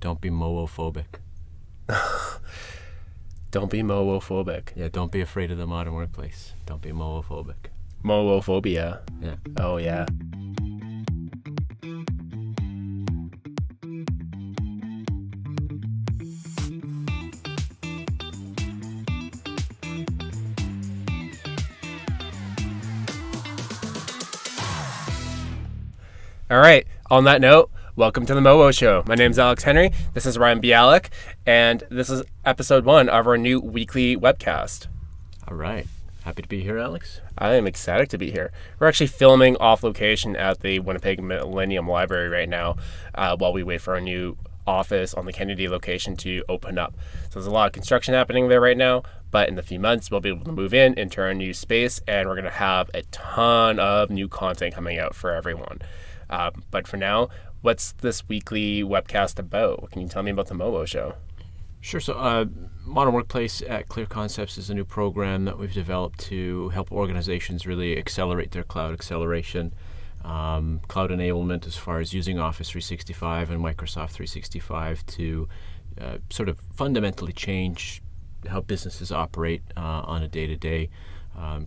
Don't be moophobic. Don't be moophobic. Yeah, don't be afraid of the modern workplace. Don't be moophobic. Moophobia. Yeah. Oh yeah. All right. On that note, welcome to the Mowo Show. My name is Alex Henry. This is Ryan Bialek, and this is episode one of our new weekly webcast. All right. Happy to be here, Alex. I am excited to be here. We're actually filming off location at the Winnipeg Millennium Library right now uh, while we wait for our new office on the Kennedy location to open up. So there's a lot of construction happening there right now, but in a few months we'll be able to move in into our new space and we're going to have a ton of new content coming out for everyone. Um, but for now, what's this weekly webcast about? Can you tell me about the Mowo show? Sure. So, uh, Modern Workplace at Clear Concepts is a new program that we've developed to help organizations really accelerate their cloud acceleration, um, cloud enablement as far as using Office 365 and Microsoft 365 to uh, sort of fundamentally change how businesses operate uh, on a day to day,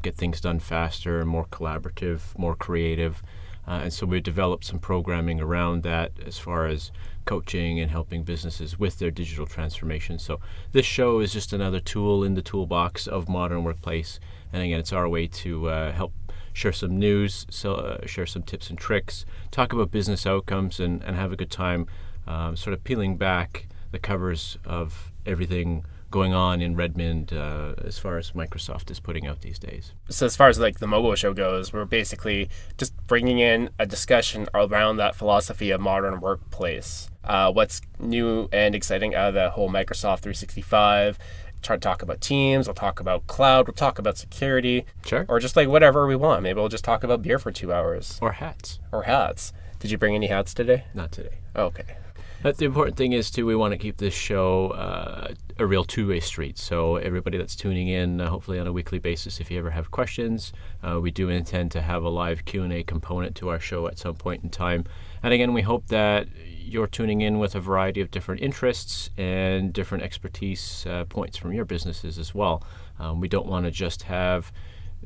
get things done faster, more collaborative, more creative. Uh, and so we've developed some programming around that as far as coaching and helping businesses with their digital transformation. So this show is just another tool in the toolbox of modern workplace. And again, it's our way to uh, help share some news, so, uh, share some tips and tricks, talk about business outcomes, and, and have a good time um, sort of peeling back the covers of everything going on in Redmond uh, as far as Microsoft is putting out these days. So as far as like the Mowo show goes, we're basically just bringing in a discussion around that philosophy of modern workplace. Uh, what's new and exciting out of the whole Microsoft 365? Try to talk about Teams. We'll talk about cloud. We'll talk about security. Sure. Or just like whatever we want. Maybe we'll just talk about beer for two hours. Or hats. Or hats. Did you bring any hats today? Not today. Okay. But the important thing is too, we want to keep this show uh, a real two-way street. So everybody that's tuning in, uh, hopefully on a weekly basis, if you ever have questions, uh, we do intend to have a live Q and A component to our show at some point in time. And again, we hope that you're tuning in with a variety of different interests and different expertise uh, points from your businesses as well. Um, we don't want to just have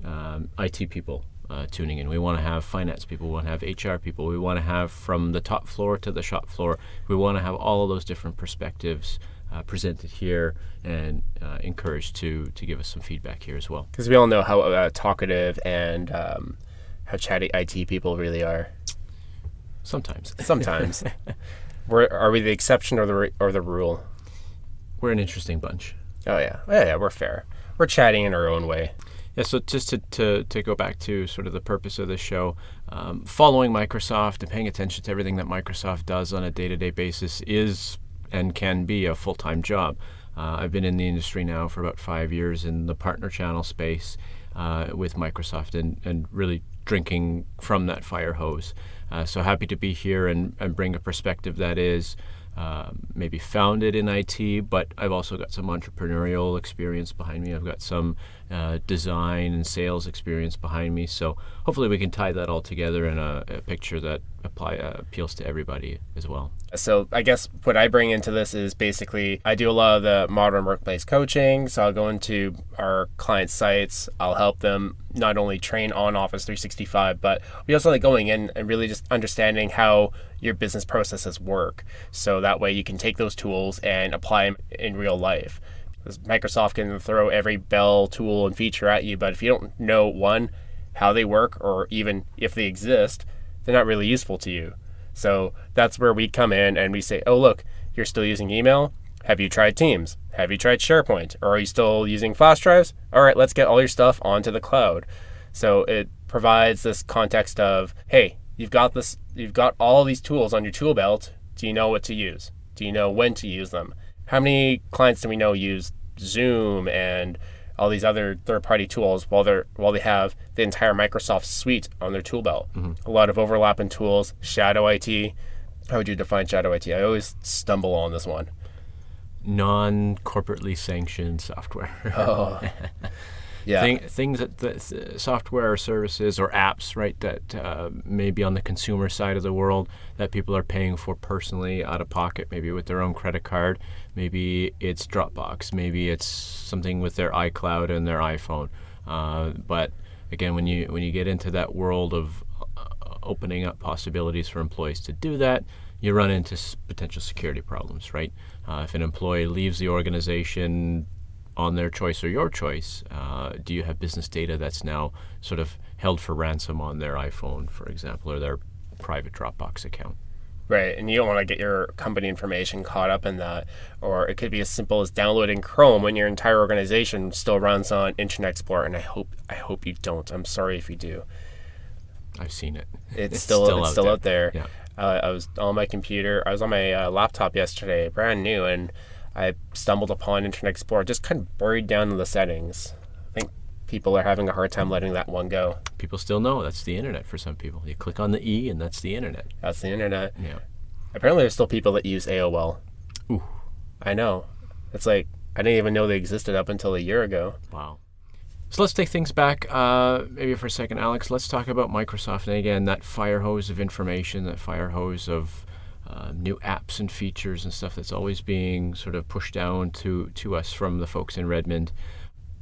um, IT people uh, tuning in. We want to have finance people, we want to have HR people, we want to have from the top floor to the shop floor. We want to have all of those different perspectives uh, presented here and uh, encouraged to to give us some feedback here as well. Because we all know how uh, talkative and um, how chatty IT people really are. Sometimes. Sometimes. we're, are we the exception or the or the rule? We're an interesting bunch. Oh yeah, yeah, yeah. We're fair. We're chatting in our own way. Yeah, so just to, to, to go back to sort of the purpose of this show, um, following Microsoft and paying attention to everything that Microsoft does on a day to day basis is and can be a full time job. Uh, I've been in the industry now for about five years in the partner channel space uh, with Microsoft and, and really drinking from that fire hose. Uh, so happy to be here and, and bring a perspective that is um, maybe founded in IT, but I've also got some entrepreneurial experience behind me. I've got some uh, design and sales experience behind me. So hopefully we can tie that all together in a, a picture that apply uh, appeals to everybody as well. So I guess what I bring into this is basically I do a lot of the modern workplace coaching. So I'll go into our client sites. I'll help them not only train on Office 365, but we also like going in and really just understanding how your business processes work. So that way you can take those tools and apply them in real life. Microsoft can throw every bell tool and feature at you, but if you don't know one, how they work, or even if they exist, they're not really useful to you. So that's where we come in and we say, oh, look, you're still using email. Have you tried Teams? Have you tried SharePoint? Or are you still using flash drives? All right, let's get all your stuff onto the cloud. So it provides this context of, hey, you've got this, you've got all these tools on your tool belt. Do you know what to use? Do you know when to use them? How many clients do we know use Zoom and all these other third-party tools while they're while they have the entire Microsoft suite on their tool belt. Mm-hmm. A lot of overlapping tools. Shadow IT. How would you define shadow IT? I always stumble on this one. Non-corporately sanctioned software. oh. Yeah. Thing, things that, that uh, software or services or apps, right, that uh, maybe on the consumer side of the world that people are paying for personally out of pocket, maybe with their own credit card. Maybe it's Dropbox. Maybe it's something with their iCloud and their iPhone. Uh, but again, when you when you get into that world of uh, opening up possibilities for employees to do that, you run into potential security problems, right? Uh, if an employee leaves the organization on their choice or your choice, uh, do you have business data that's now sort of held for ransom on their iPhone, for example, or their private Dropbox account? Right, and you don't want to get your company information caught up in that. Or it could be as simple as downloading Chrome when your entire organization still runs on Internet Explorer. And I hope I hope you don't. I'm sorry if you do. I've seen it. It's, still, it's still out there. Yeah. Uh, I was on my computer. I was on my uh, laptop yesterday, brand new, and I stumbled upon Internet Explorer, just kind of buried down in the settings. I think people are having a hard time letting that one go. People still know that's the internet for some people. You click on the E, and that's the internet. That's the internet. Yeah. Apparently, there's still people that use AOL. Ooh. I know. It's like I didn't even know they existed up until a year ago. Wow. So let's take things back, uh, maybe for a second, Alex. Let's talk about Microsoft and again that fire hose of information, that fire hose of uh, new apps and features and stuff that's always being sort of pushed down to to us from the folks in Redmond.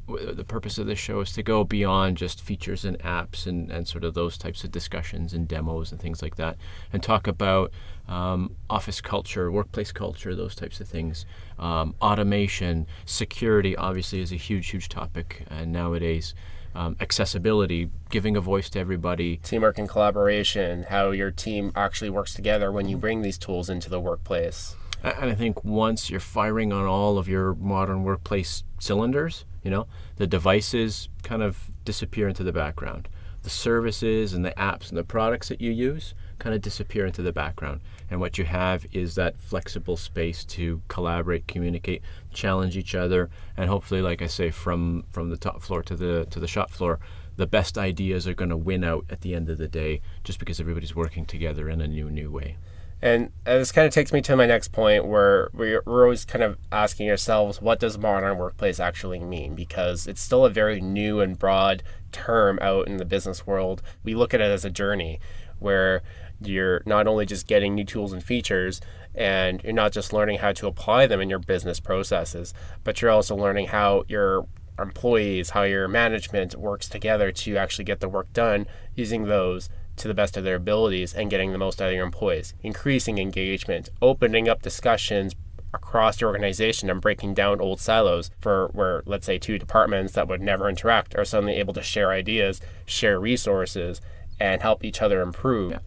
The purpose of this show is to go beyond just features and apps and, and sort of those types of discussions and demos and things like that, and talk about um, office culture, workplace culture, those types of things. Um, automation, security, obviously, is a huge, huge topic uh, nowadays. Um, accessibility, giving a voice to everybody. Teamwork and collaboration, how your team actually works together when you bring these tools into the workplace. And I think once you're firing on all of your modern workplace cylinders, you know, the devices kind of disappear into the background. The services and the apps and the products that you use kind of disappear into the background. And what you have is that flexible space to collaborate, communicate, challenge each other, and hopefully, like I say, from from the top floor to the to the shop floor, the best ideas are going to win out at the end of the day, just because everybody's working together in a new new way. And this kind of takes me to my next point where we're always kind of asking ourselves, what does modern workplace actually mean? Because it's still a very new and broad term out in the business world. We look at it as a journey where you're not only just getting new tools and features and you're not just learning how to apply them in your business processes, but you're also learning how your employees, how your management works together to actually get the work done using those to the best of their abilities and getting the most out of your employees, increasing engagement, opening up discussions across the organization and breaking down old silos for where let's say two departments that would never interact are suddenly able to share ideas, share resources and help each other improve. I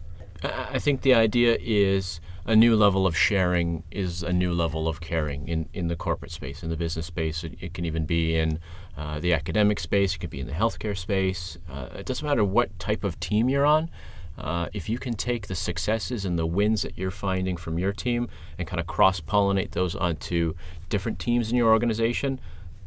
I think the idea is a new level of sharing is a new level of caring in, in the corporate space, in the business space. It, it can even be in uh, the academic space, it could be in the healthcare space. Uh, it doesn't matter what type of team you're on. Uh, if you can take the successes and the wins that you're finding from your team and kind of cross pollinate those onto different teams in your organization,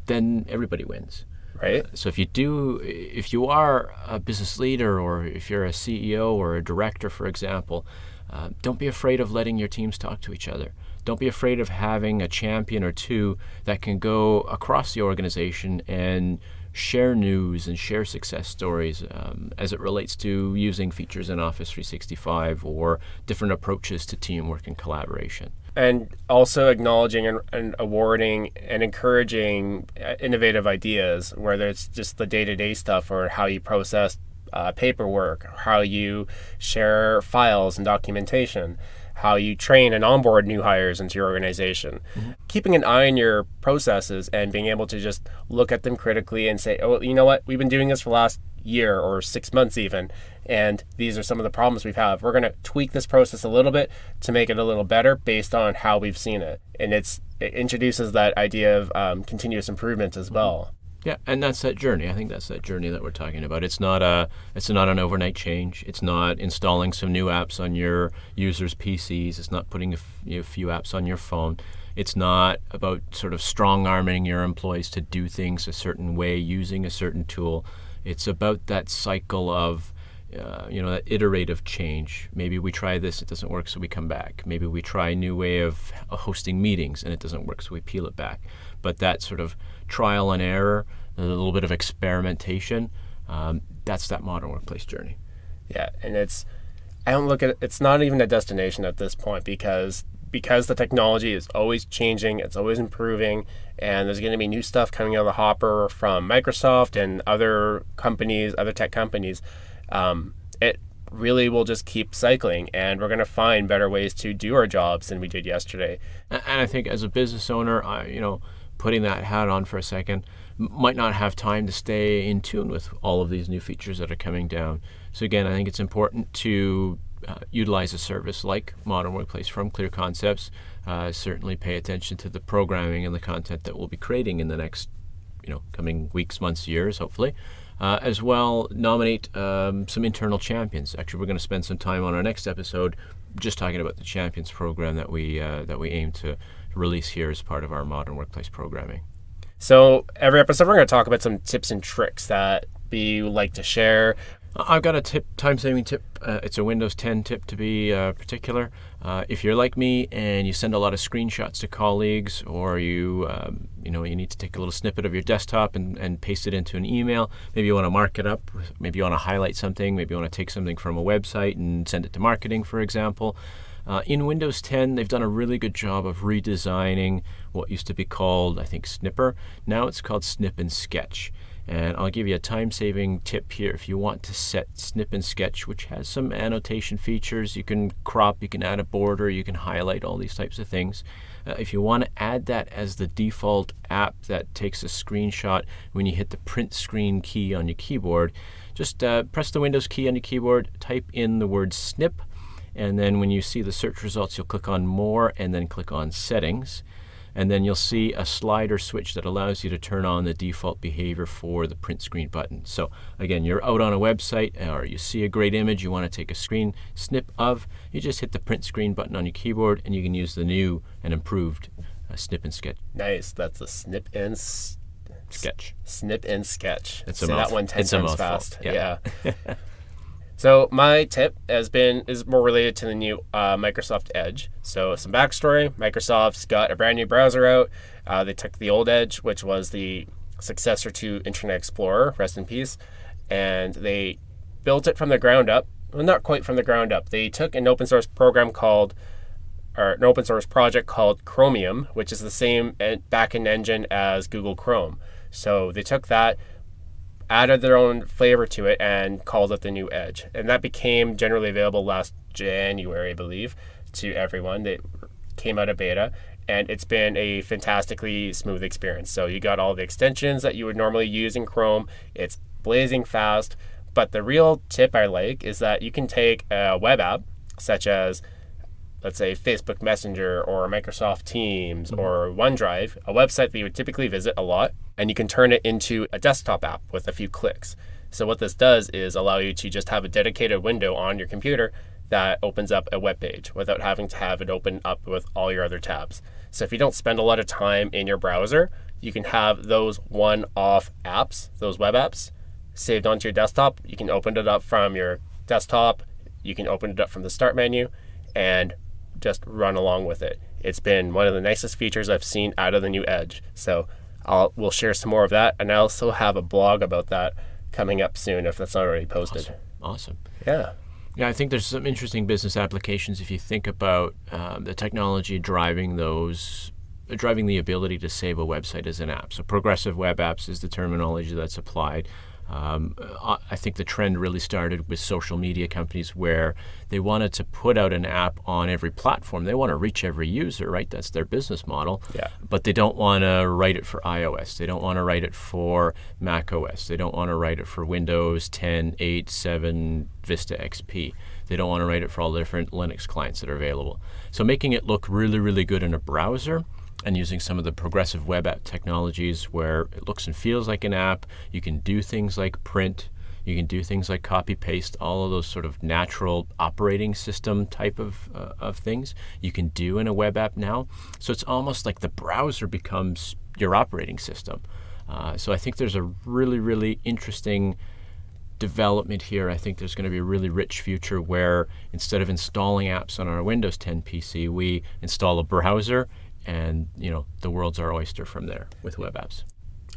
then everybody wins. Right? So if you do, if you are a business leader or if you're a CEO or a director, for example, uh, don't be afraid of letting your teams talk to each other. Don't be afraid of having a champion or two that can go across the organization and share news and share success stories um, as it relates to using features in Office 365 or different approaches to teamwork and collaboration. And also acknowledging and, and awarding and encouraging uh, innovative ideas, whether it's just the day to day stuff or how you process uh, paperwork, how you share files and documentation, how you train and onboard new hires into your organization. Keeping an eye on your processes and being able to just look at them critically and say, oh, you know what, we've been doing this for the last year or six months even and these are some of the problems we've had. We're going to tweak this process a little bit to make it a little better based on how we've seen it. And it's it introduces that idea of um, continuous improvement as well Yeah, and that's that journey. I think that's that journey that we're talking about. It's not a it's not an overnight change. It's not installing some new apps on your users' PCs. It's not putting a few apps on your phone. It's not about sort of strong arming your employees to do things a certain way using a certain tool. It's about that cycle of uh, you know that iterative change. Maybe we try this, it doesn't work, so we come back. Maybe we try a new way of hosting meetings, and it doesn't work, so we peel it back. But that sort of trial and error a little bit of experimentation. Um, that's that modern workplace journey. Yeah, and it's I don't look at it's not even a destination at this point because because the technology is always changing, it's always improving, and there's going to be new stuff coming out of the hopper from Microsoft and other companies, other tech companies. Um, it really will just keep cycling, and we're going to find better ways to do our jobs than we did yesterday. And I think as a business owner, I, you know, putting that hat on for a second, might not have time to stay in tune with all of these new features that are coming down. So again, I think it's important to uh, utilize a service like Modern Workplace from Clear Concepts. Uh, certainly pay attention to the programming and the content that we'll be creating in the next, you know, coming weeks, months, years, hopefully. Uh, as well, nominate um, some internal champions. Actually, we're going to spend some time on our next episode just talking about the champions program that we uh, that we aim to release here as part of our modern workplace programming. So every episode, we're going to talk about some tips and tricks that we like to share. I've got a tip, time-saving tip. Uh, it's a Windows 10 tip to be uh, particular. Uh, if you're like me and you send a lot of screenshots to colleagues, or you, um, you know, you need to take a little snippet of your desktop and, and paste it into an email. Maybe you want to mark it up. Maybe you want to highlight something. Maybe you want to take something from a website and send it to marketing, for example. Uh, in Windows 10, they've done a really good job of redesigning what used to be called, I think, Snipper. Now it's called Snip and Sketch. And I'll give you a time-saving tip here. If you want to set Snip and Sketch, which has some annotation features, you can crop, you can add a border, you can highlight all these types of things. Uh, if you want to add that as the default app that takes a screenshot when you hit the print screen key on your keyboard, just uh, press the Windows key on your keyboard, type in the word snip, and then when you see the search results, you'll click on More and then click on Settings. And then you'll see a slider switch that allows you to turn on the default behavior for the print screen button. So again, you're out on a website or you see a great image you want to take a screen snip of, you just hit the print screen button on your keyboard and you can use the new and improved uh, snip and sketch. Nice. That's a snip and sketch. Snip and sketch. It's a Say mouth- that one ten it's times fast. Yeah. yeah. So my tip has been is more related to the new uh, Microsoft Edge. So some backstory: Microsoft's got a brand new browser out. Uh, they took the old Edge, which was the successor to Internet Explorer, rest in peace, and they built it from the ground up. Well, not quite from the ground up. They took an open source program called, or an open source project called Chromium, which is the same en- backend engine as Google Chrome. So they took that, added their own flavor to it and called it the new Edge. And that became generally available last January, I believe, to everyone that came out of beta. And it's been a fantastically smooth experience. So you got all the extensions that you would normally use in Chrome. It's blazing fast. But the real tip I like is that you can take a web app, such as let's say Facebook Messenger or Microsoft Teams mm-hmm. or OneDrive, a website that you would typically visit a lot, and you can turn it into a desktop app with a few clicks. So what this does is allow you to just have a dedicated window on your computer that opens up a web page without having to have it open up with all your other tabs. So if you don't spend a lot of time in your browser, you can have those one-off apps, those web apps, saved onto your desktop. You can open it up from your desktop. You can open it up from the start menu and just run along with it. It's been one of the nicest features I've seen out of the new Edge. So I'll we'll share some more of that, and I also have a blog about that coming up soon if that's not already posted. Awesome. Yeah. Yeah, I think there's some interesting business applications if you think about um, the technology driving those, driving the ability to save a website as an app. So progressive web apps is the terminology that's applied. Um, I I think the trend really started with social media companies where they wanted to put out an app on every platform. They want to reach every user, right? That's their business model. Yeah. But they don't want to write it for iOS. They don't want to write it for Mac OS. They don't want to write it for Windows 10, 8, 7, Vista XP. They don't want to write it for all the different Linux clients that are available. So making it look really, really good in a browser and using some of the progressive web app technologies where it looks and feels like an app. You can do things like print. You can do things like copy paste, all of those sort of natural operating system type of, uh, of things you can do in a web app now. So it's almost like the browser becomes your operating system. Uh, so I think there's a really, really interesting development here. I think there's going to be a really rich future where instead of installing apps on our Windows 10 PC, we install a browser and you know the world's our oyster from there with web apps.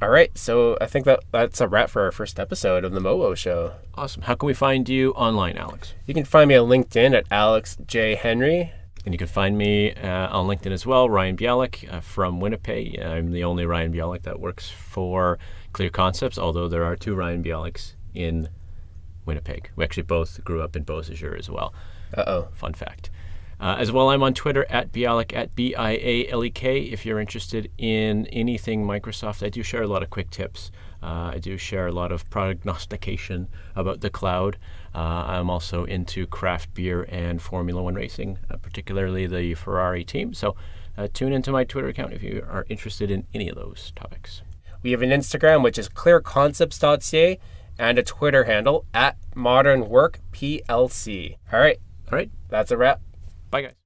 All right, so I think that that's a wrap for our first episode of the MOWO Show. Awesome. How can we find you online, Alex? You can find me on LinkedIn at Alex J Henry. And you can find me uh, on LinkedIn as well, Ryan Bialek uh, from Winnipeg. I'm the only Ryan Bialek that works for Clear Concepts, although there are two Ryan Bialeks in Winnipeg. We actually both grew up in Beausejour as well. Uh oh. Fun fact. Uh, as well, I'm on Twitter at Bialek at B I A L E K. If you're interested in anything Microsoft, I do share a lot of quick tips. Uh, I do share a lot of prognostication about the cloud. Uh, I'm also into craft beer and Formula One racing, uh, particularly the Ferrari team. So uh, tune into my Twitter account if you are interested in any of those topics. We have an Instagram, which is clearconcepts.ca, and a Twitter handle at modernworkplc. All right, All right. that's a wrap. Bye, guys.